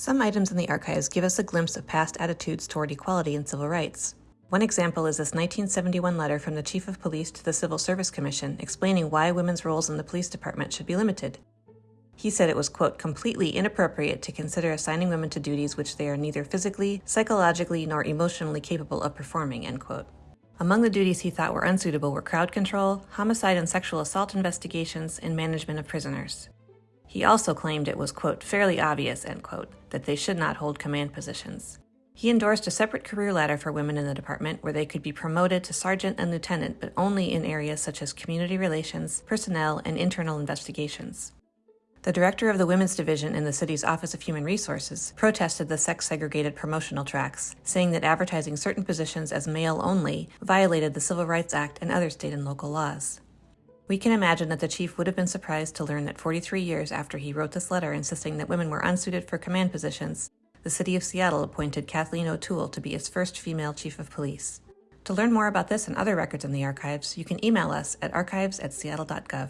Some items in the archives give us a glimpse of past attitudes toward equality and civil rights. One example is this 1971 letter from the Chief of Police to the Civil Service Commission explaining why women's roles in the police department should be limited. He said it was, quote, completely inappropriate to consider assigning women to duties which they are neither physically, psychologically, nor emotionally capable of performing, end quote. Among the duties he thought were unsuitable were crowd control, homicide and sexual assault investigations, and management of prisoners. He also claimed it was, quote, fairly obvious, end quote, that they should not hold command positions. He endorsed a separate career ladder for women in the department where they could be promoted to sergeant and lieutenant, but only in areas such as community relations, personnel, and internal investigations. The director of the Women's Division in the city's Office of Human Resources protested the sex segregated promotional tracks, saying that advertising certain positions as male only violated the Civil Rights Act and other state and local laws. We can imagine that the chief would have been surprised to learn that 43 years after he wrote this letter insisting that women were unsuited for command positions, the city of Seattle appointed Kathleen O'Toole to be its first female chief of police. To learn more about this and other records in the archives, you can email us at archives at seattle.gov.